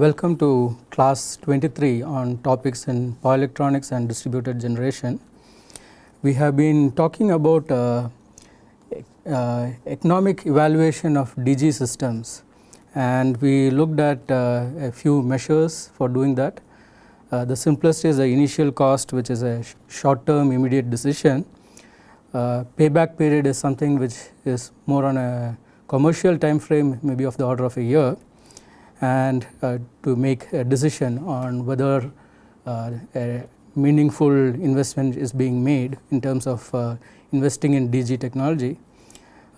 Welcome to class 23 on topics in power electronics and distributed generation. We have been talking about uh, uh, economic evaluation of DG systems and we looked at uh, a few measures for doing that. Uh, the simplest is the initial cost which is a sh short term immediate decision. Uh, payback period is something which is more on a commercial time frame maybe of the order of a year and uh, to make a decision on whether uh, a meaningful investment is being made in terms of uh, investing in DG technology.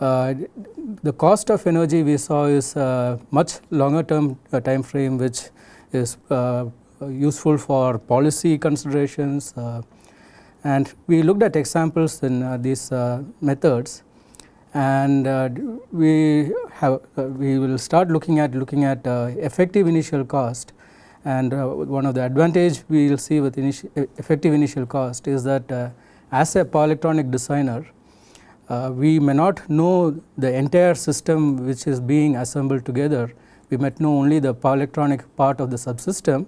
Uh, the cost of energy we saw is uh, much longer term uh, time frame which is useful for policy considerations and we looked at examples in these methods and uh, we have uh, we will start looking at looking at uh, effective initial cost. And one of the advantage we will see with initi effective initial cost is that as a power electronic designer uh, we may not know the entire system which is being assembled together. We might know only the power electronic part of the subsystem.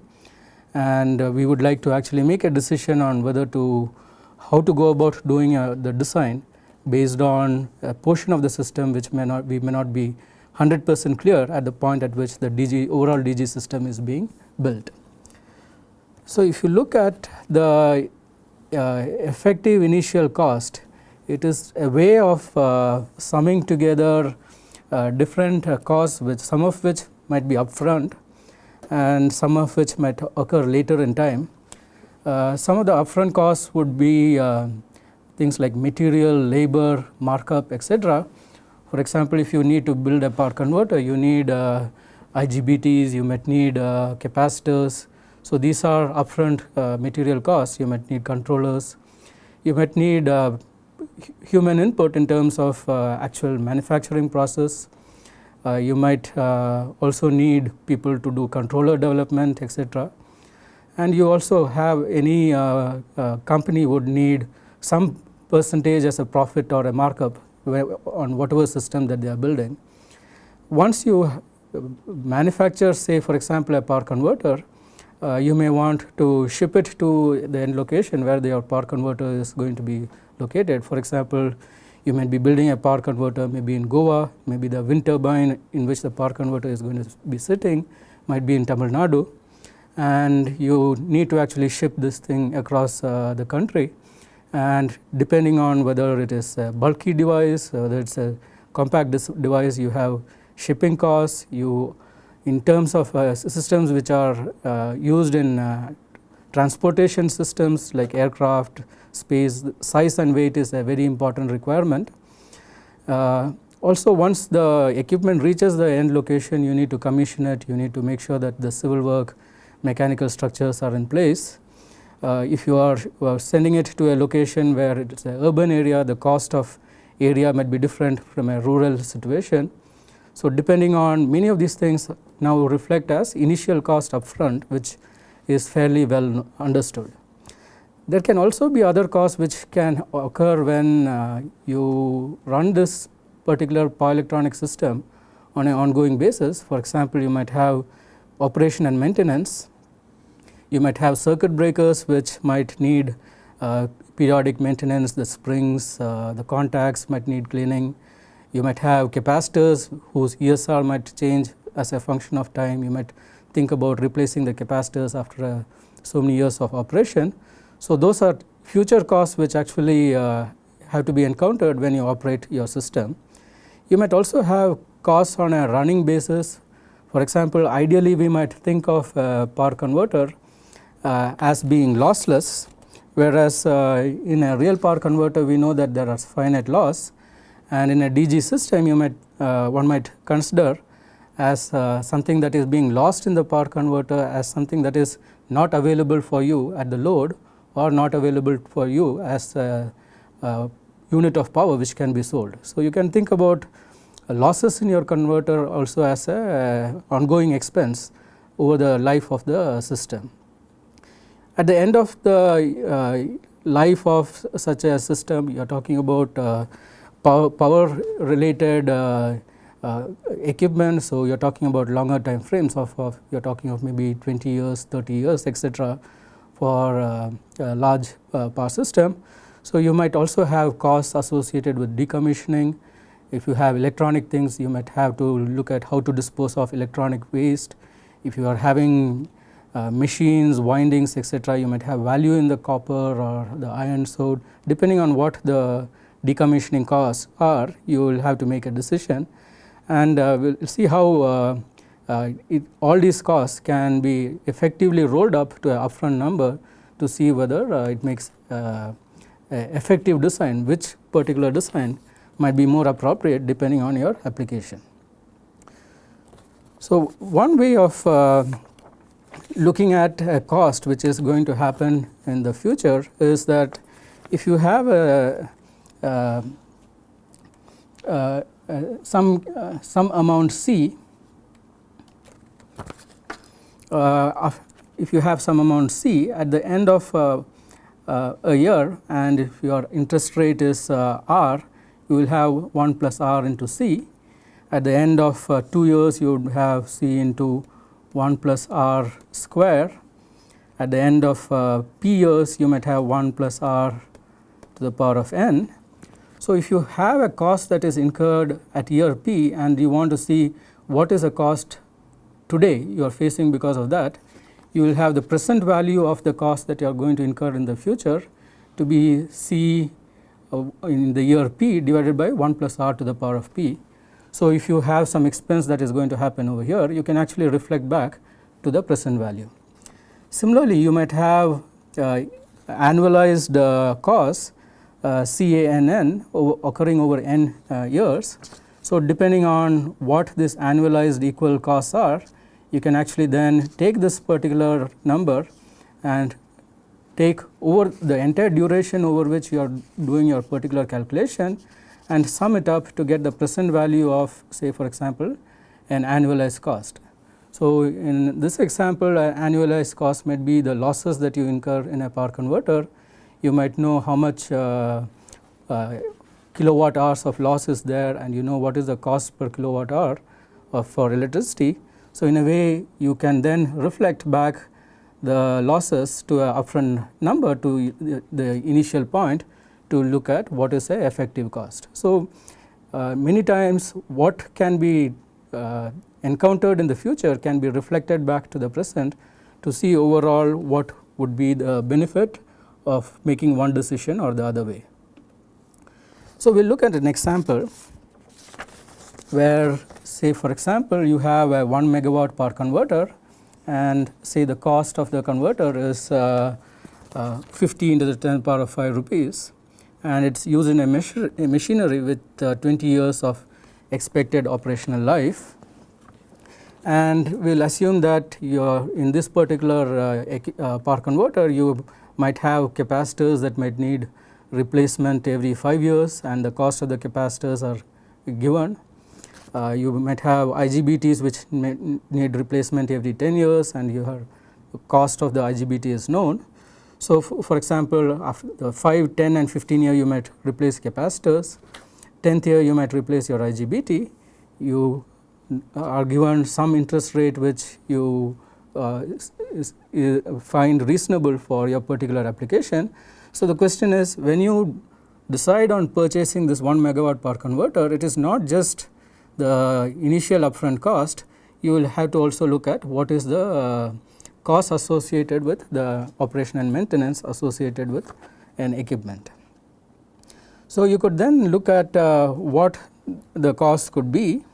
And uh, we would like to actually make a decision on whether to how to go about doing uh, the design based on a portion of the system which may not we may not be 100 percent clear at the point at which the DG overall DG system is being built. So, if you look at the uh, effective initial cost it is a way of uh, summing together uh, different uh, costs which some of which might be upfront and some of which might occur later in time. Uh, some of the upfront costs would be uh, things like material, labor, markup etc. For example, if you need to build a power converter you need uh, IGBTs, you might need uh, capacitors. So, these are upfront uh, material costs, you might need controllers, you might need uh, human input in terms of uh, actual manufacturing process. Uh, you might also need people to do controller development etc. And you also have any company would need some percentage as a profit or a markup on whatever system that they are building. Once you manufacture say for example a power converter, uh, you may want to ship it to the end location where your power converter is going to be located. For example, you might be building a power converter maybe in Goa, maybe the wind turbine in which the power converter is going to be sitting might be in Tamil Nadu and you need to actually ship this thing across uh, the country and depending on whether it is a bulky device, whether it is a compact device you have shipping costs, you in terms of uh, systems which are uh, used in uh, transportation systems like aircraft, space, size and weight is a very important requirement. Uh, also once the equipment reaches the end location you need to commission it, you need to make sure that the civil work mechanical structures are in place if you are uh, sending it to a location where it is an urban area the cost of area might be different from a rural situation. So, depending on many of these things now reflect as initial cost upfront which is fairly well understood. There can also be other costs which can occur when uh, you run this particular power electronic system on an ongoing basis. For example, you might have operation and maintenance you might have circuit breakers which might need uh, periodic maintenance, the springs, uh, the contacts might need cleaning. You might have capacitors whose ESR might change as a function of time. You might think about replacing the capacitors after uh, so many years of operation. So, those are future costs which actually uh, have to be encountered when you operate your system. You might also have costs on a running basis. For example, ideally we might think of a power converter as being lossless whereas uh, in a real power converter we know that there are finite loss and in a DG system you might uh, one might consider as something that is being lost in the power converter as something that is not available for you at the load or not available for you as a, a unit of power which can be sold. So, you can think about losses in your converter also as a ongoing expense over the life of the system. At the end of the uh, life of such a system you are talking about uh, power, power, related uh, uh, equipment. So, you are talking about longer time frames of, of you are talking of maybe 20 years, 30 years etc., for uh, large uh, power system. So, you might also have costs associated with decommissioning. If you have electronic things, you might have to look at how to dispose of electronic waste. If you are having uh, machines, windings etc., you might have value in the copper or the iron. So, depending on what the decommissioning costs are, you will have to make a decision and uh, we will see how uh, uh, it, all these costs can be effectively rolled up to an upfront number to see whether uh, it makes effective design, which particular design might be more appropriate depending on your application. So, one way of uh, looking at a cost which is going to happen in the future is that if you have a, uh, uh, uh, some uh, some amount C uh, if you have some amount C at the end of a year and if your interest rate is R you will have 1 plus R into C. At the end of 2 years you would have C into 1 plus r square at the end of uh, p years you might have 1 plus r to the power of n. So, if you have a cost that is incurred at year p and you want to see what is the cost today you are facing because of that you will have the present value of the cost that you are going to incur in the future to be c uh, in the year p divided by 1 plus r to the power of p so, if you have some expense that is going to happen over here you can actually reflect back to the present value. Similarly, you might have uh, annualized uh, costs uh, CANN occurring over n uh, years. So, depending on what this annualized equal costs are you can actually then take this particular number and take over the entire duration over which you are doing your particular calculation and sum it up to get the present value of say for example an annualized cost. So, in this example an annualized cost might be the losses that you incur in a power converter. You might know how much uh, uh, kilowatt hours of loss is there and you know what is the cost per kilowatt hour of for electricity. So, in a way you can then reflect back the losses to a upfront number to the initial point to look at what is the effective cost. So, uh, many times what can be uh, encountered in the future can be reflected back to the present to see overall what would be the benefit of making one decision or the other way. So, we will look at an example where say for example, you have a 1 megawatt power converter and say the cost of the converter is uh, uh, 50 into the 10 power of 5 rupees and it is used in a, a machinery with uh, 20 years of expected operational life. And we will assume that in this particular uh, uh, power converter you might have capacitors that might need replacement every 5 years and the cost of the capacitors are given. Uh, you might have IGBTs which need replacement every 10 years and your cost of the IGBT is known so, for example, after 5, 10 and 15 year you might replace capacitors, 10th year you might replace your IGBT, you are given some interest rate which you uh, is, is find reasonable for your particular application. So, the question is when you decide on purchasing this 1 megawatt power converter, it is not just the initial upfront cost, you will have to also look at what is the uh, costs associated with the operation and maintenance associated with an equipment. So, you could then look at uh, what the cost could be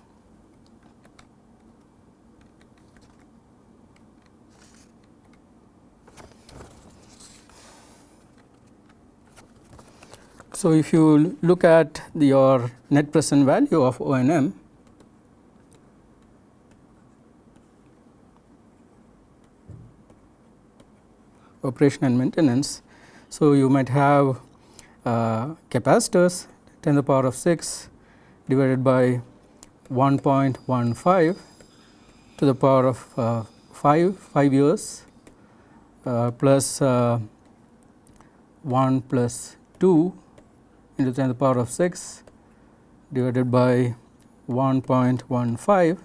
So, if you look at your net present value of O and M operation and maintenance. So, you might have uh, capacitors 10 to the power of 6 divided by 1.15 to the power of uh, 5, 5 years uh, plus, uh, 1 plus 2 into 10 to the power of 6 divided by 1.15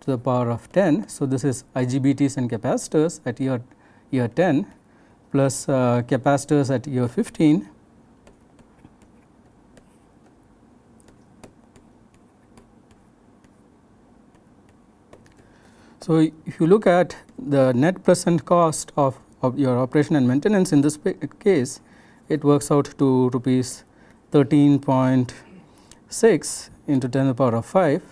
to the power of 10. So, this is IGBTs and capacitors at year year 10 plus uh, capacitors at year 15 So, if you look at the net present cost of, of your operation and maintenance in this case, it works out to rupees 13.6 into 10 to the power of 5.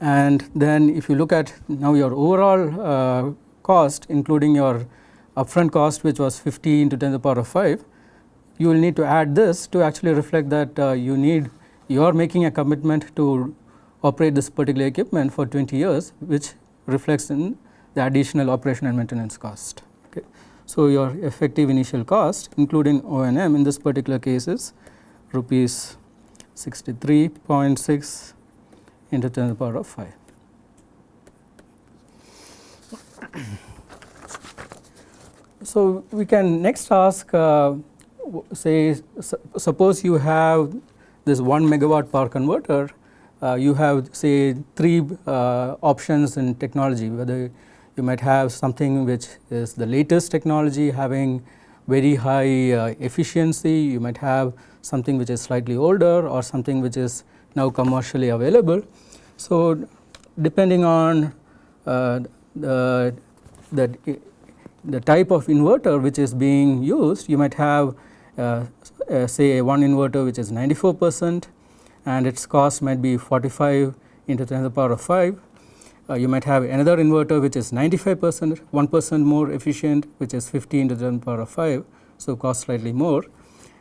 And then if you look at now your overall uh, cost including your upfront cost which was 50 into 10 to the power of 5, you will need to add this to actually reflect that uh, you need you are making a commitment to operate this particular equipment for 20 years which reflects in the additional operation and maintenance cost. Okay. So, your effective initial cost including O and M in this particular case is rupees 63.6 into 10 to the power of 5. So, we can next ask uh, say suppose you have this 1 megawatt power converter uh, you have say three uh, options in technology whether you might have something which is the latest technology having very high uh, efficiency, you might have something which is slightly older or something which is now commercially available. So, depending on uh, the, the, the type of inverter which is being used, you might have uh, uh, say one inverter which is 94 percent and its cost might be 45 into 10 to the power of 5. Uh, you might have another inverter which is 95 percent 1 percent more efficient which is 15 into 10 to the power of 5. So, cost slightly more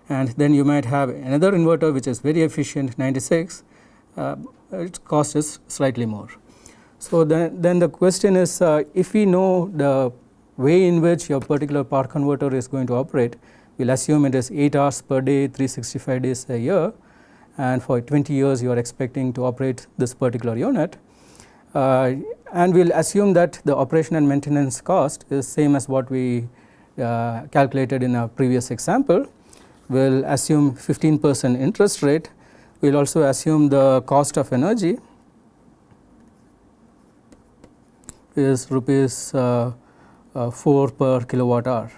and then you might have another inverter which is very efficient 96 uh, its cost is slightly more. So, then, then the question is uh, if we know the way in which your particular power converter is going to operate we will assume it is 8 hours per day 365 days a year and for 20 years you are expecting to operate this particular unit. Uh, and we will assume that the operation and maintenance cost is same as what we uh, calculated in our previous example. We will assume 15 percent interest rate, we will also assume the cost of energy is rupees uh, uh 4 per kilowatt hour.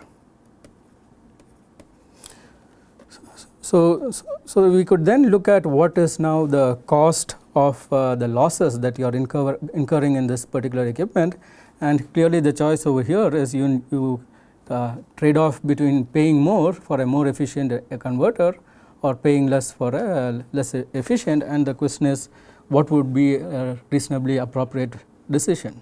So, so we could then look at what is now the cost of uh, the losses that you are incur incurring in this particular equipment and clearly the choice over here is you, you uh, trade off between paying more for a more efficient uh, converter or paying less for a less efficient and the question is what would be a reasonably appropriate decision.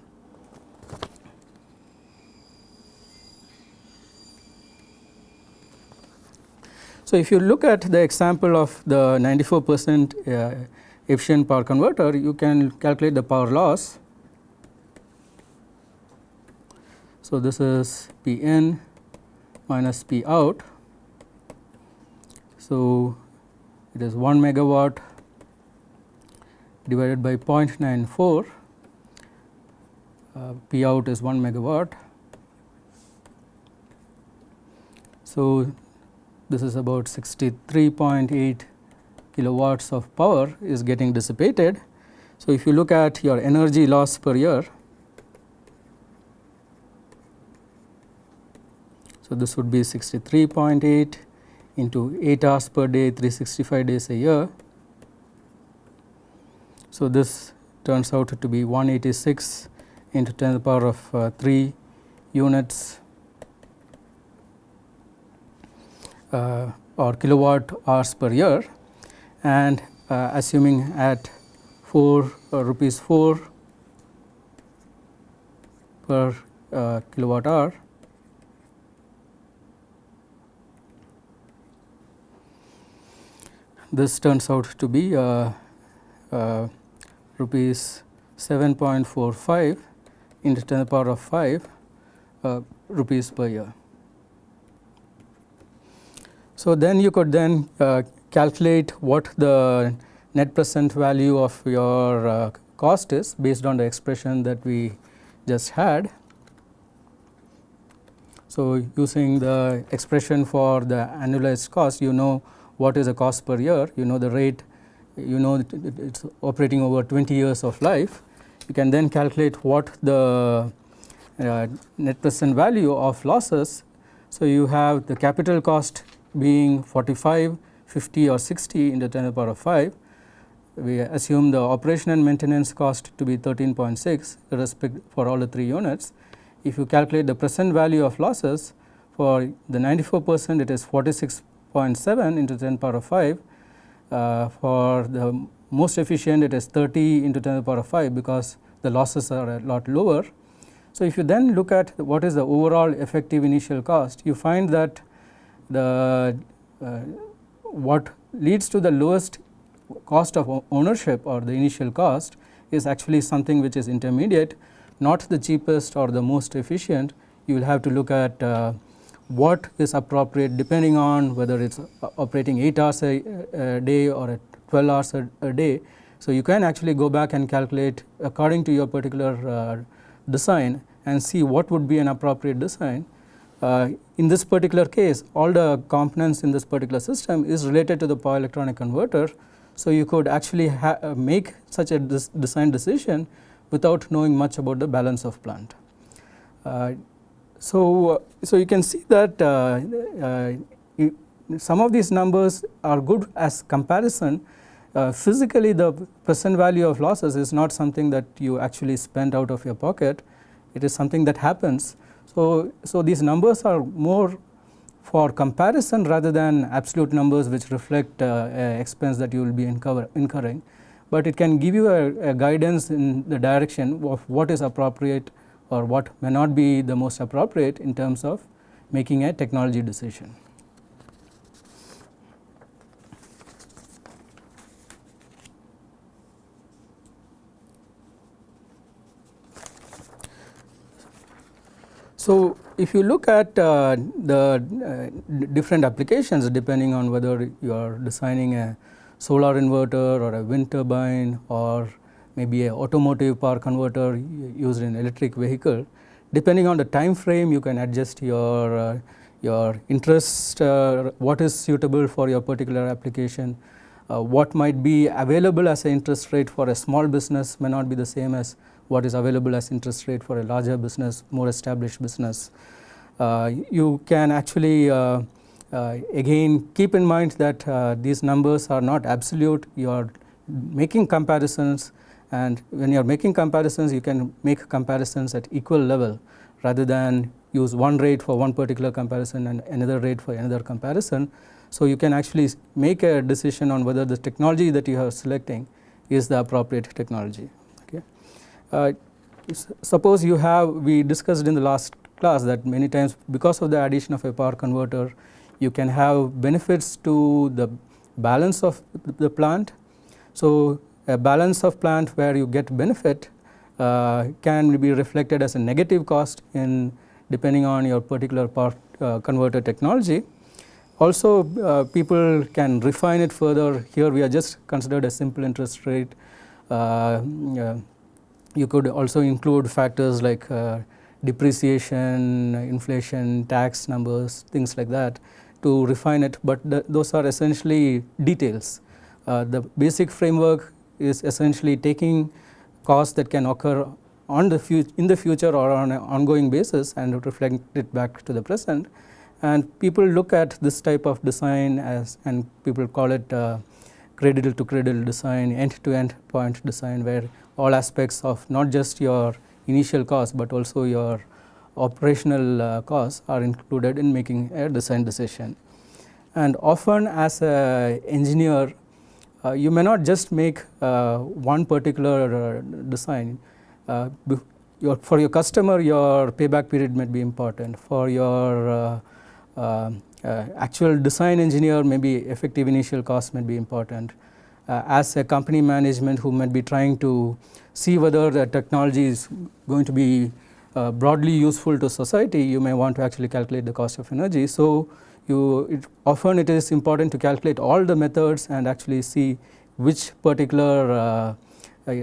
So, if you look at the example of the 94 percent uh, efficient power converter, you can calculate the power loss. So, this is P in minus P out. So, it is 1 megawatt divided by 0.94 uh, P out is 1 megawatt. So, this is about 63.8 kilowatts of power is getting dissipated. So, if you look at your energy loss per year, so this would be 63.8 into 8 hours per day 365 days a year. So, this turns out to be 186 into 10 to the power of uh, 3 units uh, or kilowatt hours per year and uh, assuming at 4 uh, rupees 4 per kilowatt hour this turns out to be uh, uh, rupees 7.45 into 10 to the power of 5 uh, rupees per year. So, then you could then uh, calculate what the net present value of your uh, cost is based on the expression that we just had. So, using the expression for the annualized cost you know what is the cost per year, you know the rate, you know it is operating over 20 years of life, you can then calculate what the uh, net present value of losses. So, you have the capital cost being 45, 50 or 60 into 10 to the power of 5. We assume the operation and maintenance cost to be 13.6 respect for all the 3 units. If you calculate the present value of losses for the 94 percent it is 46.7 into 10 power of 5. Uh, for the most efficient it is 30 into 10 to the power of 5 because the losses are a lot lower. So, if you then look at what is the overall effective initial cost you find that the uh, what leads to the lowest cost of ownership or the initial cost is actually something which is intermediate not the cheapest or the most efficient you will have to look at uh, what is appropriate depending on whether it is operating 8 hours a, a day or 12 hours a, a, day. So, you can actually go back and calculate according to your particular uh, design and see what would be an appropriate design. Uh, in this particular case all the components in this particular system is related to the power electronic converter. So, you could actually uh, make such a design decision without knowing much about the balance of plant. Uh, so, so you can see that uh, uh, some of these numbers are good as comparison. Uh, physically the present value of losses is not something that you actually spend out of your pocket, it is something that happens. So, so these numbers are more for comparison rather than absolute numbers which reflect uh, expense that you will be incur incurring, but it can give you a, a guidance in the direction of what is appropriate or what may not be the most appropriate in terms of making a technology decision. So, if you look at uh, the uh, different applications depending on whether you are designing a solar inverter or a wind turbine or maybe a automotive power converter used in electric vehicle. Depending on the time frame you can adjust your, uh, your interest, uh, what is suitable for your particular application, uh, what might be available as an interest rate for a small business may not be the same as what is available as interest rate for a larger business, more established business. Uh, you can actually uh, uh, again keep in mind that these numbers are not absolute, you are making comparisons and when you are making comparisons you can make comparisons at equal level rather than use one rate for one particular comparison and another rate for another comparison. So, you can actually make a decision on whether the technology that you are selecting is the appropriate technology. Uh, suppose you have we discussed in the last class that many times because of the addition of a power converter you can have benefits to the balance of the plant. So, a balance of plant where you get benefit uh, can be reflected as a negative cost in depending on your particular power uh, converter technology. Also uh, people can refine it further here we are just considered a simple interest rate. You could also include factors like uh, depreciation, inflation, tax numbers things like that to refine it, but those are essentially details. Uh, the basic framework is essentially taking costs that can occur on the in the future or on an ongoing basis and reflect it back to the present. And people look at this type of design as and people call it uh, cradle to cradle design, end to end point design where all aspects of not just your initial cost, but also your operational uh, costs are included in making a design decision. And often as an engineer uh, you may not just make uh, one particular uh, design. Your, for your customer your payback period might be important. For your actual design engineer maybe effective initial cost might be important. As a company management who might be trying to see whether the technology is going to be uh, broadly useful to society, you may want to actually calculate the cost of energy. So, you it often it is important to calculate all the methods and actually see which particular uh, uh,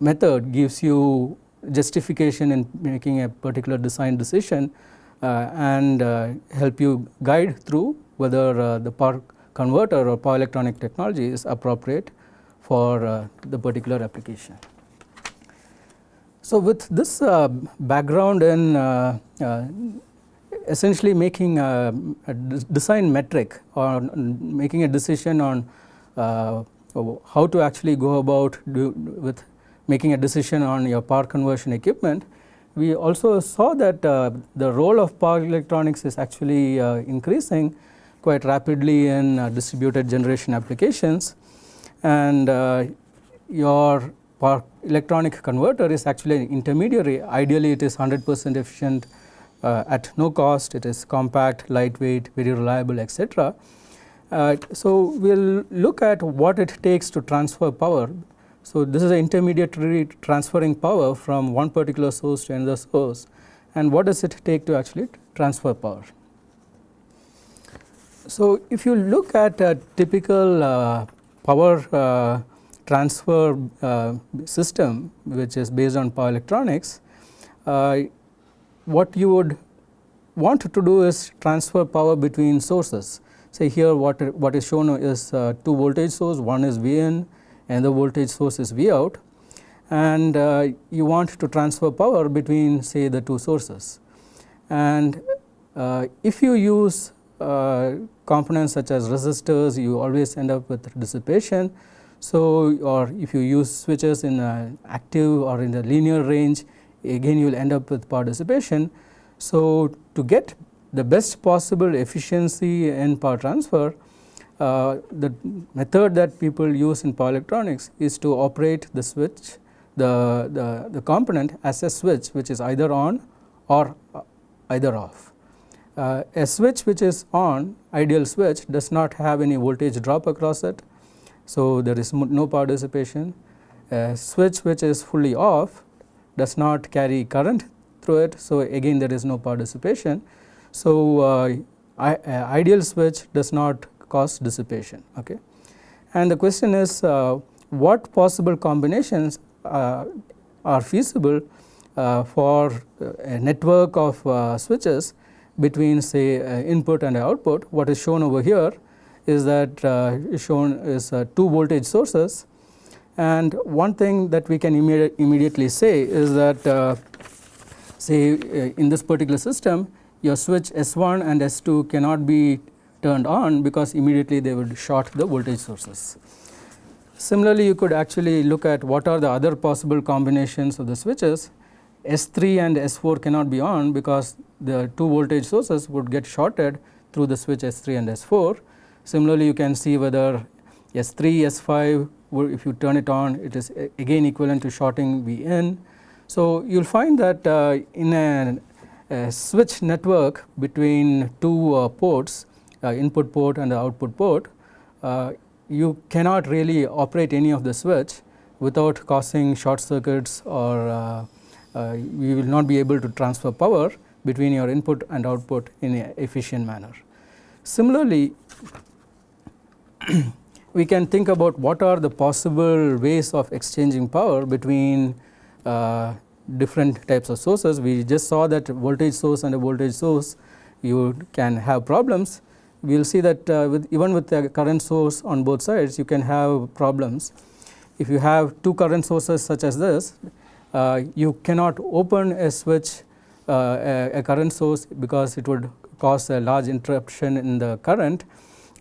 method gives you justification in making a particular design decision uh, and uh, help you guide through whether uh, the power converter or power electronic technology is appropriate for uh, the particular application. So, with this uh, background in uh, uh, essentially making a, a, design metric or making a decision on uh, how to actually go about with making a decision on your power conversion equipment, we also saw that uh, the role of power electronics is actually increasing quite rapidly in uh, distributed generation applications. And uh, your electronic converter is actually an intermediary. Ideally it is 100 percent efficient uh, at no cost. It is compact lightweight very reliable etc. Uh, so, we will look at what it takes to transfer power. So, this is an intermediary transferring power from one particular source to another source. And what does it take to actually transfer power. So, if you look at a typical uh, power uh, transfer uh, system which is based on power electronics, uh, what you would want to do is transfer power between sources. Say here what, what is shown is uh, two voltage source, one is V in and the voltage source is V out and uh, you want to transfer power between say the two sources. And if you use components such as resistors you always end up with dissipation. So, or if you use switches in an active or in the linear range again you will end up with power dissipation. So, to get the best possible efficiency in power transfer uh, the method that people use in power electronics is to operate the switch the, the, the component as a switch which is either on or uh, either off. Uh, a switch which is on ideal switch does not have any voltage drop across it. So, there is no power dissipation. A switch which is fully off does not carry current through it. So, again there is no power dissipation. So, uh, I, uh, ideal switch does not cause dissipation. Okay. And the question is uh, what possible combinations uh, are feasible uh, for a network of switches between say uh, input and output. What is shown over here is that uh, is shown is uh, two voltage sources and one thing that we can immedi immediately say is that uh, say in this particular system your switch S1 and S2 cannot be turned on because immediately they would short the voltage sources. Similarly, you could actually look at what are the other possible combinations of the switches. S3 and S4 cannot be on because the two voltage sources would get shorted through the switch S3 and S4. Similarly, you can see whether S3, S5 if you turn it on it is again equivalent to shorting V in. So, you will find that uh, in a, a, switch network between two uh, ports uh, input port and the output port, uh, you cannot really operate any of the switch without causing short circuits or uh, you will not be able to transfer power between your input and output in an efficient manner. Similarly, we can think about what are the possible ways of exchanging power between uh, different types of sources. We just saw that voltage source and a voltage source you can have problems, we will see that uh, with even with the current source on both sides you can have problems. If you have two current sources such as this uh, you cannot open a switch uh, a, a, current source because it would cause a large interruption in the current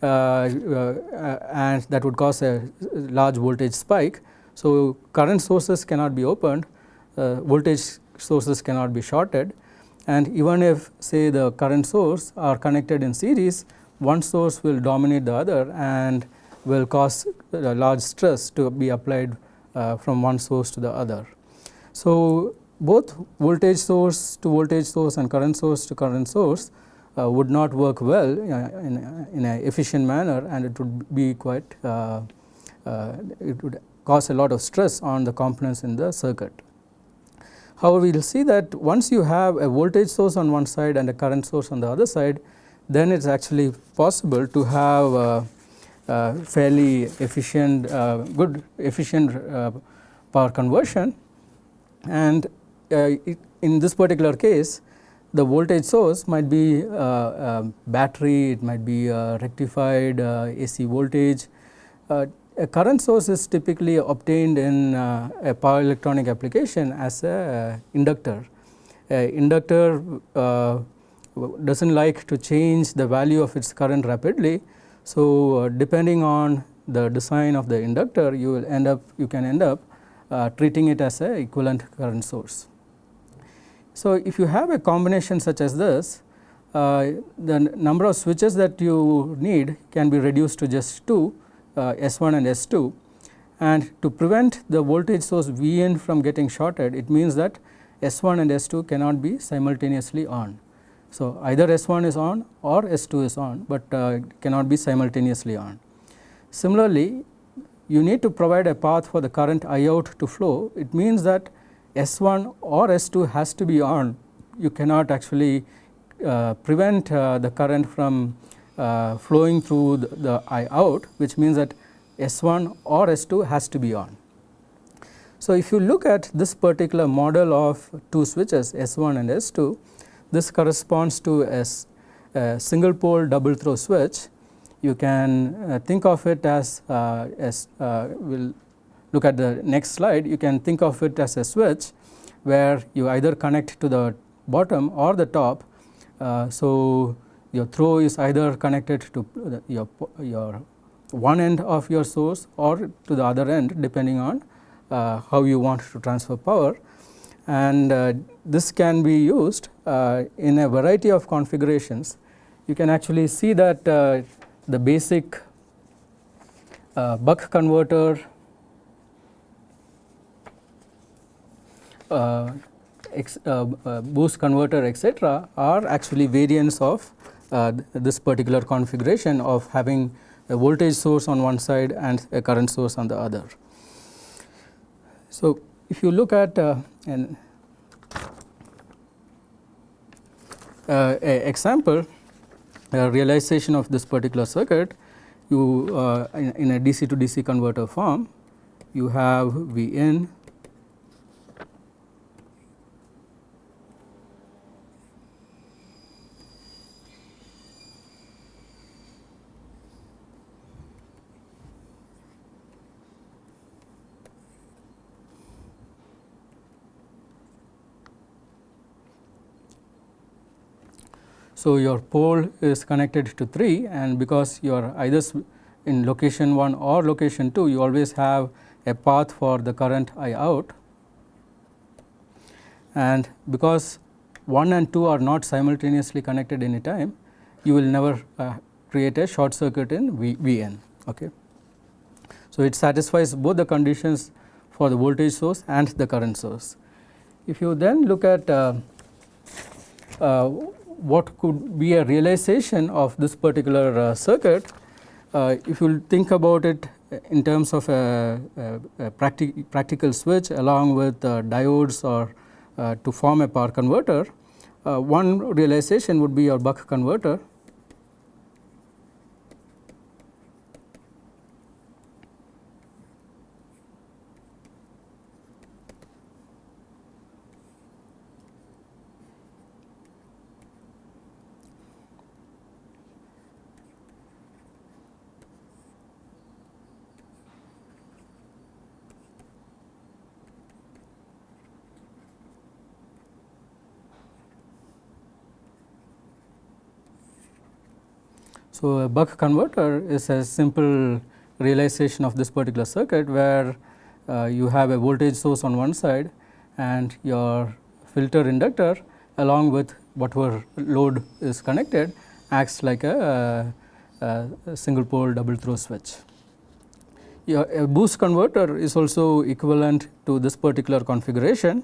uh, uh, and that would cause a large voltage spike. So, current sources cannot be opened uh, voltage sources cannot be shorted and even if say the current source are connected in series one source will dominate the other and will cause a large stress to be applied uh, from one source to the other. So, both voltage source to voltage source and current source to current source uh, would not work well uh, in, in an efficient manner and it would be quite uh, uh, it would cause a lot of stress on the components in the circuit. However, we will see that once you have a voltage source on one side and a current source on the other side, then it is actually possible to have uh, uh, fairly efficient uh, good efficient uh, power conversion and uh, it, in this particular case the voltage source might be uh, a battery, it might be rectified uh, AC voltage. A current source is typically obtained in a power electronic application as a inductor. A inductor does not like to change the value of its current rapidly. So, depending on the design of the inductor you will end up you can end up treating it as a equivalent current source. So, if you have a combination such as this, uh, the number of switches that you need can be reduced to just 2 uh, S1 and S2 and to prevent the voltage source Vn from getting shorted it means that S1 and S2 cannot be simultaneously on. So, either S1 is on or S2 is on, but uh, cannot be simultaneously on. Similarly, you need to provide a path for the current I out to flow it means that S1 or S2 has to be on, you cannot actually uh, prevent uh, the current from uh, flowing through the, the, I out which means that S1 or S2 has to be on. So, if you look at this particular model of two switches S1 and S2, this corresponds to a, a single pole double throw switch. You can uh, think of it as, uh, as uh, will look at the next slide, you can think of it as a switch where you either connect to the bottom or the top. So, your throw is either connected to the, your, your one end of your source or to the other end depending on uh, how you want to transfer power and uh, this can be used uh, in a variety of configurations. You can actually see that the basic uh, buck converter Uh, ex, uh, uh, boost converter etc., are actually variants of this particular configuration of having a voltage source on one side and a current source on the other. So, if you look at an example realization of this particular circuit, you uh, in, in a DC to DC converter form, you have V in So, your pole is connected to 3 and because you are either in location 1 or location 2 you always have a path for the current I out and because 1 and 2 are not simultaneously connected any time you will never uh, create a short circuit in v, Vn. Okay. So, it satisfies both the conditions for the voltage source and the current source. If you then look at uh, uh, what could be a realization of this particular uh, circuit, uh, if you think about it in terms of a, a, a practic practical switch along with uh, diodes or uh, to form a power converter, uh, one realization would be your buck converter So, a buck converter is a simple realization of this particular circuit where uh, you have a voltage source on one side and your filter inductor along with whatever load is connected acts like a, a, a single pole double throw switch. Your, a boost converter is also equivalent to this particular configuration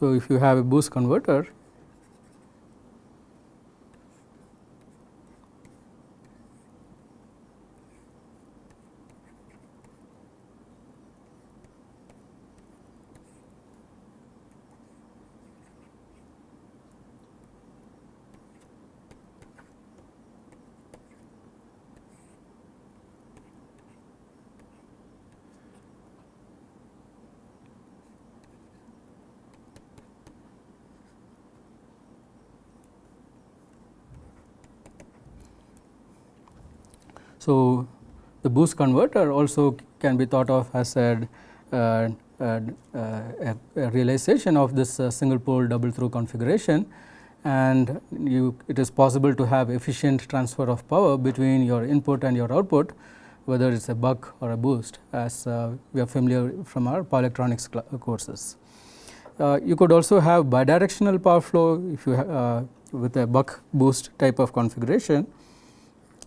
So, if you have a boost converter boost converter also can be thought of as a, uh, uh, a, a realization of this uh, single pole double throw configuration and you it is possible to have efficient transfer of power between your input and your output whether it is a buck or a boost as uh, we are familiar from our power electronics courses. Uh, you could also have bidirectional power flow if you uh, with a buck boost type of configuration.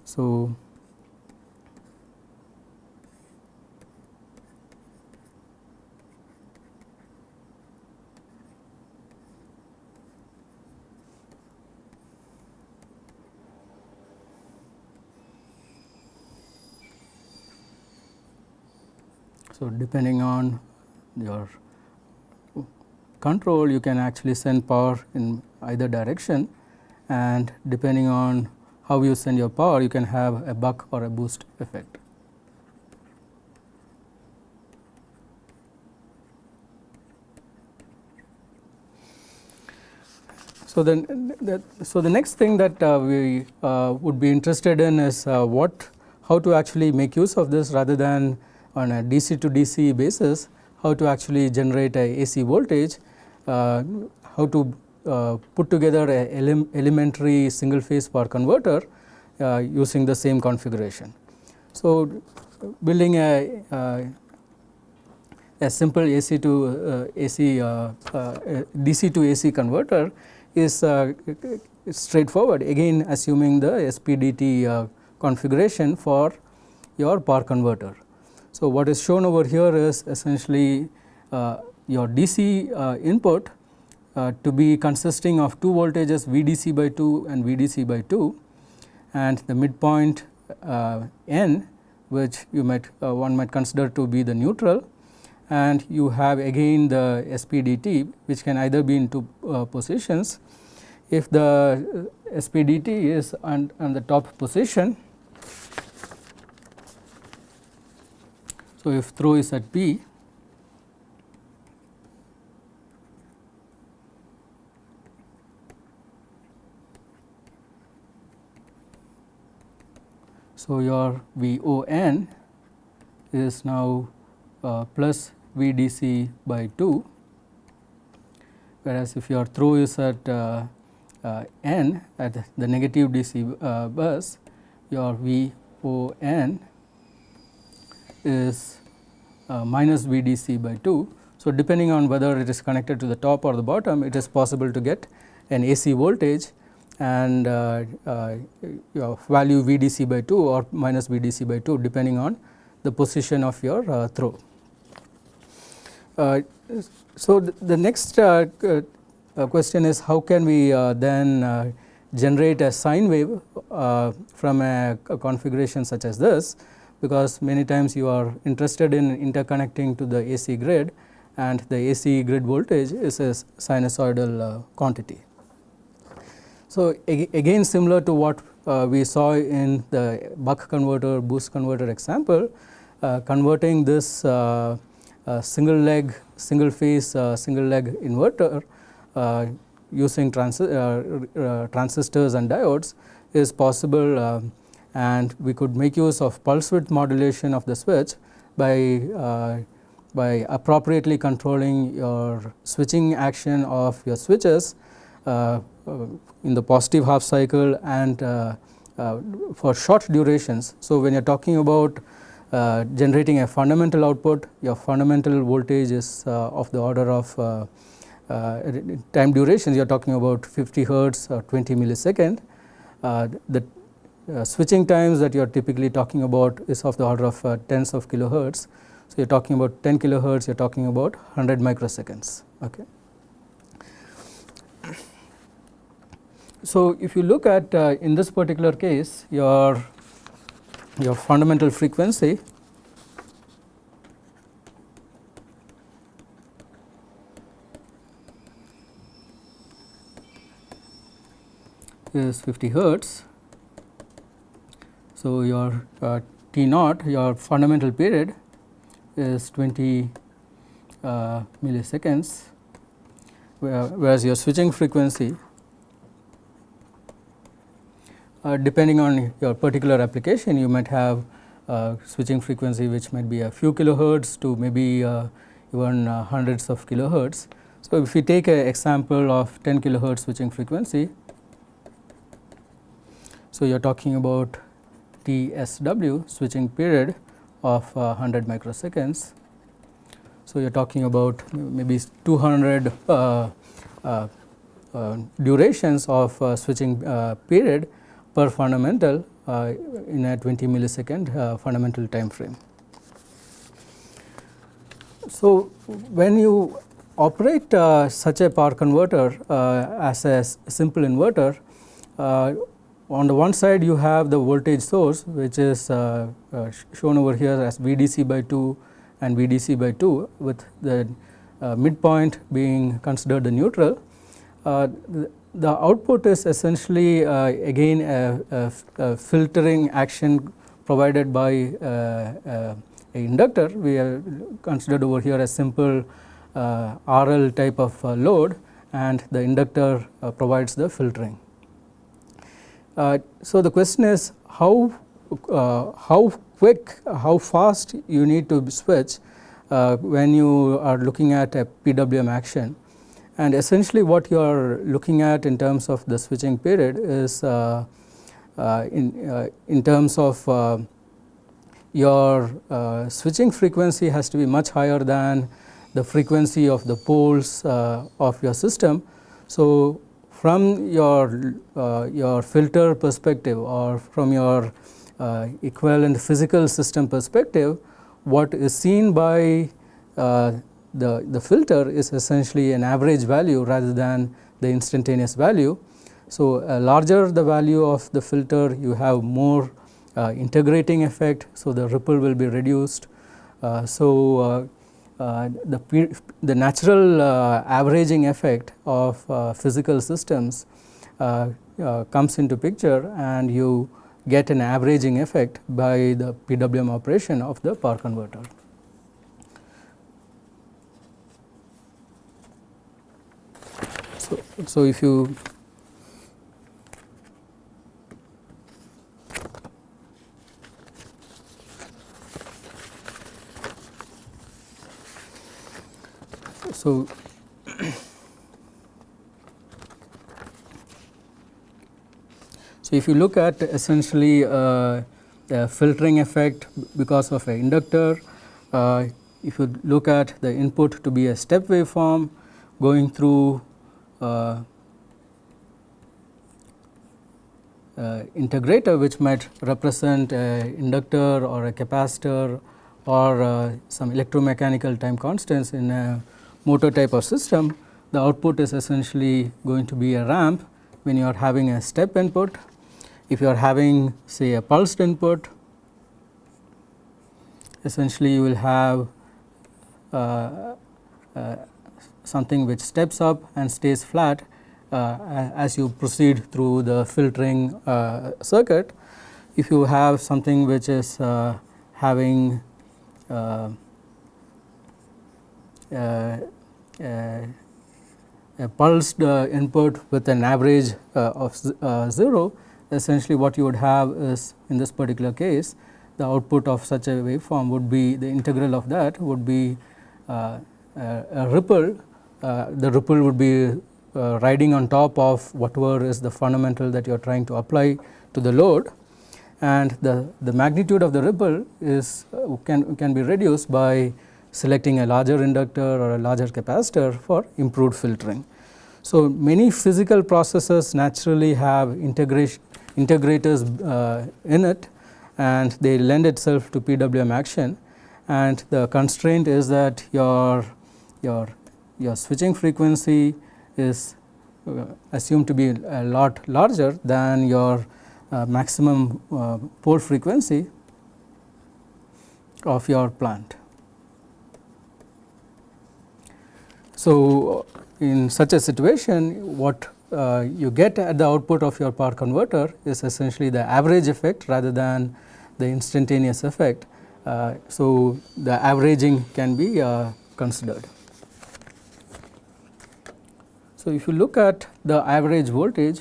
So, So, depending on your control you can actually send power in either direction and depending on how you send your power you can have a buck or a boost effect. So, then the, so the next thing that uh, we uh, would be interested in is uh, what how to actually make use of this rather than on a DC to DC basis how to actually generate a AC voltage, uh, how to uh, put together a ele elementary single phase power converter uh, using the same configuration. So, building a, uh, a simple AC to uh, AC uh, DC to AC converter is straightforward again assuming the SPDT configuration for your power converter. So, what is shown over here is essentially uh, your DC uh, input uh, to be consisting of two voltages VDC by 2 and VDC by 2 and the midpoint uh, N which you might uh, one might consider to be the neutral and you have again the SPDT which can either be in two uh, positions. If the SPDT is on, on the top position So, if throw is at P So, your V O n is now uh, plus V d c by 2 whereas if your throw is at uh, uh, n at the negative DC uh, bus your V O n is uh, minus VDC by 2. So, depending on whether it is connected to the top or the bottom it is possible to get an AC voltage and uh, uh, value VDC by 2 or minus VDC by 2 depending on the position of your uh, throw. Uh, so, the, the next uh, question is how can we then generate a sine wave from a, a configuration such as this because many times you are interested in interconnecting to the AC grid and the AC grid voltage is a sinusoidal uh, quantity. So, again similar to what uh, we saw in the buck converter boost converter example, uh, converting this uh, uh, single leg single phase uh, single leg inverter using transi transistors and diodes is possible and we could make use of pulse width modulation of the switch by uh, by appropriately controlling your switching action of your switches uh, uh in the positive half cycle and uh, uh, for short durations. So, when you are talking about uh, generating a fundamental output your fundamental voltage is of the order of time durations you are talking about 50 hertz or 20 millisecond the uh, switching times that you are typically talking about is of the order of uh, tens of kilohertz. So, you are talking about 10 kilohertz, you are talking about 100 microseconds. Okay. So, if you look at uh, in this particular case your your fundamental frequency is 50 hertz so, your uh, T naught your fundamental period is 20 uh, milliseconds whereas your switching frequency uh, depending on your particular application you might have uh, switching frequency which might be a few kilohertz to maybe uh, even uh, hundreds of kilohertz. So, if we take an example of 10 kilohertz switching frequency, so you are talking about TSW switching period of 100 microseconds. So, you are talking about maybe 200 uh, uh, uh, durations of switching period per fundamental uh, in a 20 millisecond uh, fundamental time frame. So, when you operate uh, such a power converter as a simple inverter, on the one side you have the voltage source which is uh, uh, shown over here as VDC by 2 and VDC by 2 with the uh, midpoint being considered the neutral. The, the output is essentially uh, again a, a, a, filtering action provided by uh, uh, a inductor. We have considered over here a simple uh, RL type of uh, load and the inductor uh, provides the filtering. So, the question is how, how quick, how fast you need to switch when you are looking at a PWM action and essentially what you are looking at in terms of the switching period is uh, uh, in, uh, in terms of uh, your uh, switching frequency has to be much higher than the frequency of the poles uh, of your system. So, from your, your filter perspective or from your equivalent physical system perspective, what is seen by the, the filter is essentially an average value rather than the instantaneous value. So, uh, larger the value of the filter you have more uh, integrating effect. So, the ripple will be reduced. Uh, so, uh, uh, Uh, the, the natural uh, averaging effect of uh, physical systems uh, comes into picture and you get an averaging effect by the PWM operation of the power converter. So, so if you so so if you look at essentially uh, the filtering effect because of an inductor uh, if you look at the input to be a step waveform going through uh, uh, integrator which might represent a inductor or a capacitor or uh, some electromechanical time constants in a motor type of system, the output is essentially going to be a ramp when you are having a step input. If you are having say a pulsed input, essentially you will have uh, uh, something which steps up and stays flat uh, as you proceed through the filtering uh, circuit. If you have something which is uh, having uh, uh, a pulsed uh, input with an average of 0, essentially what you would have is in this particular case the output of such a waveform would be the integral of that would be a ripple uh, the ripple would be uh, riding on top of whatever is the fundamental that you are trying to apply to the load. And the, the magnitude of the ripple is uh, can, can be reduced by selecting a larger inductor or a larger capacitor for improved filtering. So, many physical processes naturally have integrators uh, in it and they lend itself to PWM action and the constraint is that your your your switching frequency is uh, assumed to be a lot larger than your uh, maximum uh, pole frequency of your plant. So, in such a situation what uh, you get at the output of your power converter is essentially the average effect rather than the instantaneous effect. Uh, so, the averaging can be uh, considered. So, if you look at the average voltage,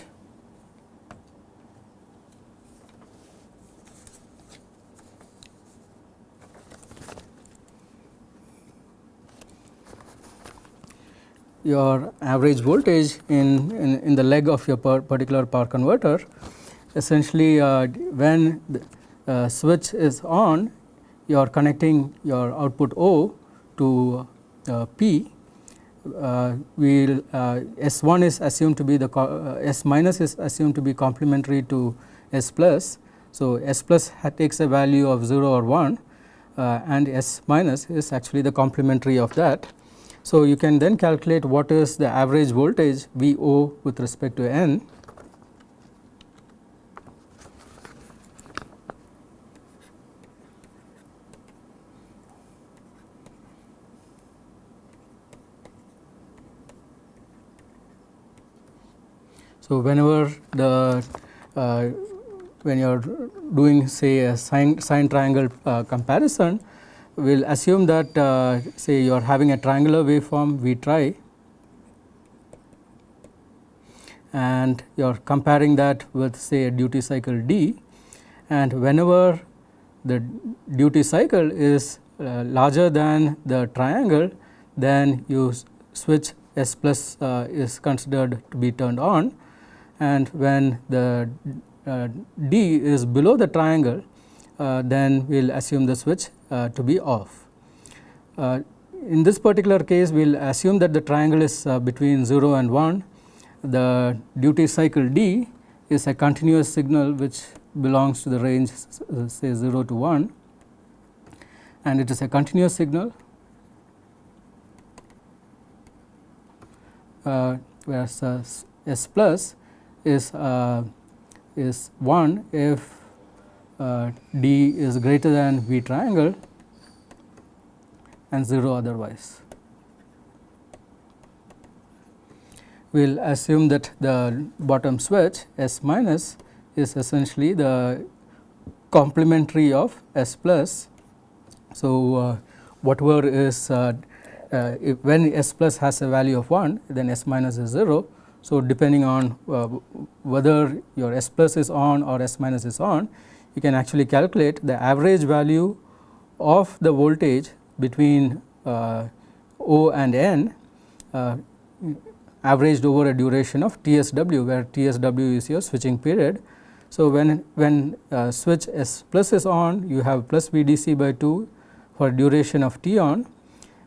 your average voltage in, in, in the leg of your particular power converter essentially uh, when the uh, switch is on you are connecting your output O to uh, P uh, will uh, S1 is assumed to be the uh, S minus is assumed to be complementary to S plus. So, S plus takes a value of 0 or 1 and S minus is actually the complementary of that. So, you can then calculate what is the average voltage V o with respect to n. So, whenever the uh, when you are doing say a sine, sine triangle uh, comparison, we will assume that uh, say you are having a triangular waveform V try. And you are comparing that with say a duty cycle D. And whenever the duty cycle is uh, larger than the triangle then you switch S plus uh, is considered to be turned on. And when the uh, D is below the triangle then we will assume the switch uh, to be off. Uh, in this particular case we will assume that the triangle is uh, between 0 and 1. The duty cycle D is a continuous signal which belongs to the range say 0 to 1 and it is a continuous signal uh, whereas S plus is uh, is 1 if uh, D is greater than V triangle and 0 otherwise. We will assume that the bottom switch S minus is essentially the complementary of S plus. So, uh, whatever is uh, uh, when S plus has a value of 1 then S minus is 0 so, depending on uh, whether your S plus is on or S minus is on, you can actually calculate the average value of the voltage between uh, O and N uh, averaged over a duration of TSW, where TSW is your switching period. So, when, when uh, switch S plus is on, you have plus VDC by 2 for duration of T on.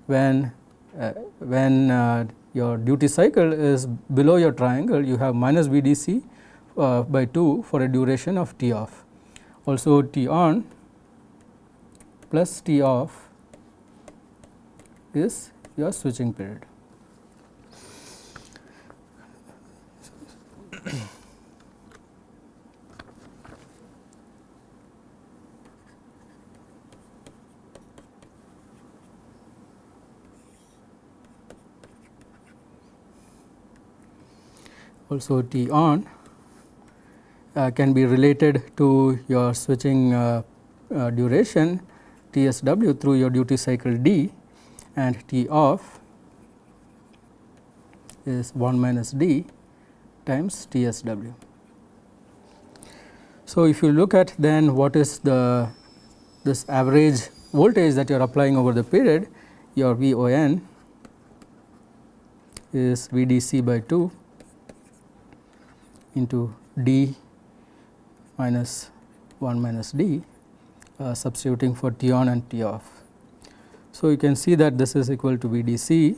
When, uh, when uh, your duty cycle is below your triangle you have minus VDC uh, by 2 for a duration of T off. Also T on plus T off is your switching period. also T on can be related to your switching uh, uh, duration TSW through your duty cycle D and T off is 1 minus D times TSW. So, if you look at then what is the this average voltage that you are applying over the period your VON is VDC by 2 into d minus 1 minus d uh, substituting for T on and T off. So, you can see that this is equal to V d c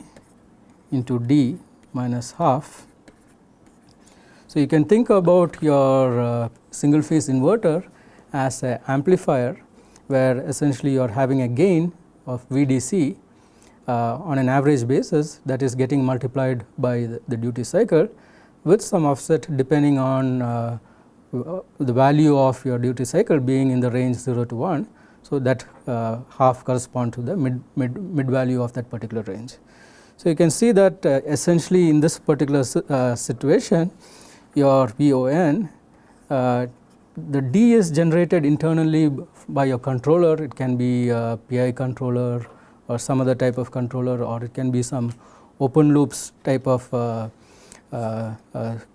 into d minus half. So, you can think about your uh, single phase inverter as an amplifier where essentially you are having a gain of V d c uh, on an average basis that is getting multiplied by the, the duty cycle with some offset depending on uh, the value of your duty cycle being in the range 0 to 1. So, that uh, half correspond to the mid, mid, mid value of that particular range. So, you can see that uh, essentially in this particular uh, situation your VON uh, the D is generated internally by your controller it can be a PI controller or some other type of controller or it can be some open loops type of uh,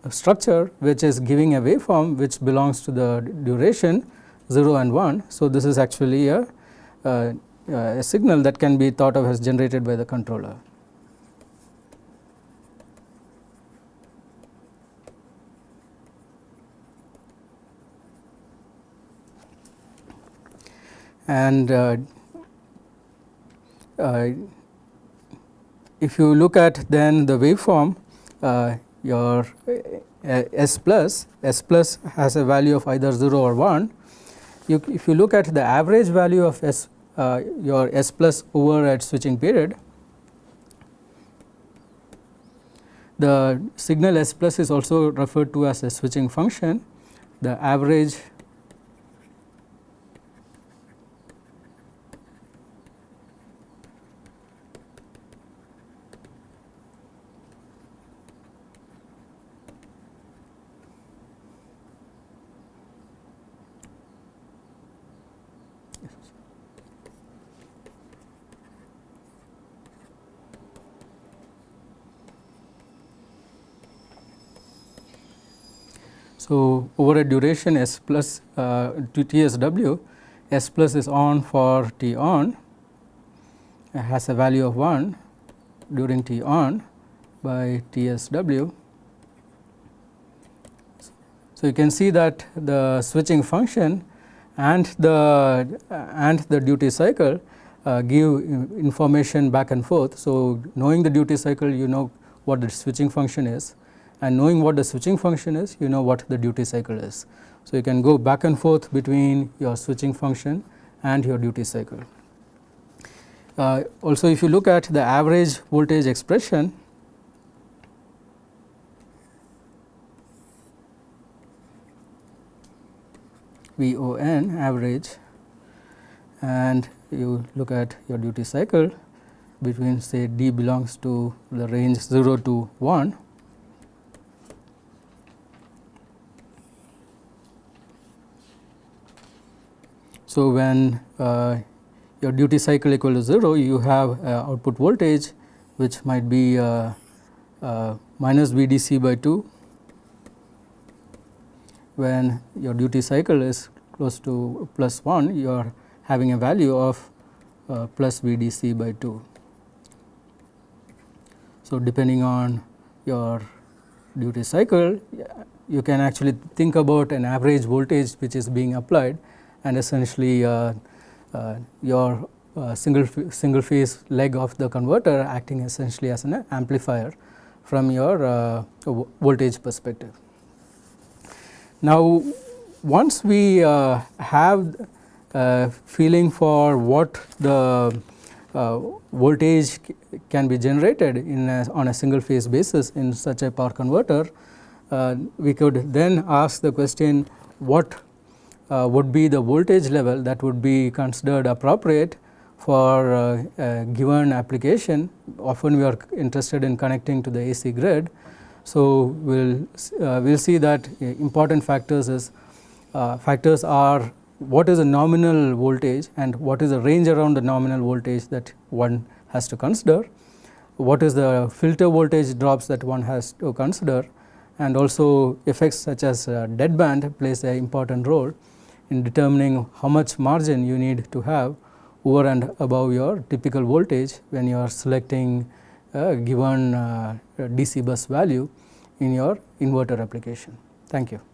structure which is giving a waveform which belongs to the duration 0 and 1. So, this is actually a, a, a signal that can be thought of as generated by the controller. and uh, uh, if you look at then the waveform your uh, S plus, S plus has a value of either 0 or 1. You, if you look at the average value of S uh, your S plus over at switching period, the signal S plus is also referred to as a switching function. The average So, over a duration S plus uh, TSW, S plus is on for T on has a value of 1 during T on by TSW. So, you can see that the switching function and the and the duty cycle uh, give information back and forth. So, knowing the duty cycle you know what the switching function is and knowing what the switching function is you know what the duty cycle is. So, you can go back and forth between your switching function and your duty cycle. Uh, also if you look at the average voltage expression VON average and you look at your duty cycle between say D belongs to the range 0 to 1 So, when uh, your duty cycle equal to 0 you have uh, output voltage which might be uh, uh minus VDC by 2 when your duty cycle is close to plus 1 you are having a value of uh, plus VDC by 2. So, depending on your duty cycle you can actually think about an average voltage which is being applied and essentially uh, uh, your uh, single single phase leg of the converter acting essentially as an amplifier from your voltage perspective. Now, once we have feeling for what the uh, voltage can be generated in a, on a single phase basis in such a power converter, uh, we could then ask the question what uh, would be the voltage level that would be considered appropriate for uh, a given application. Often we are interested in connecting to the AC grid. So, we will uh, we'll see that important factors is uh, factors are what is the nominal voltage and what is the range around the nominal voltage that one has to consider, what is the filter voltage drops that one has to consider and also effects such as uh, deadband plays an important role in determining how much margin you need to have over and above your typical voltage when you are selecting a given uh, DC bus value in your inverter application. Thank you.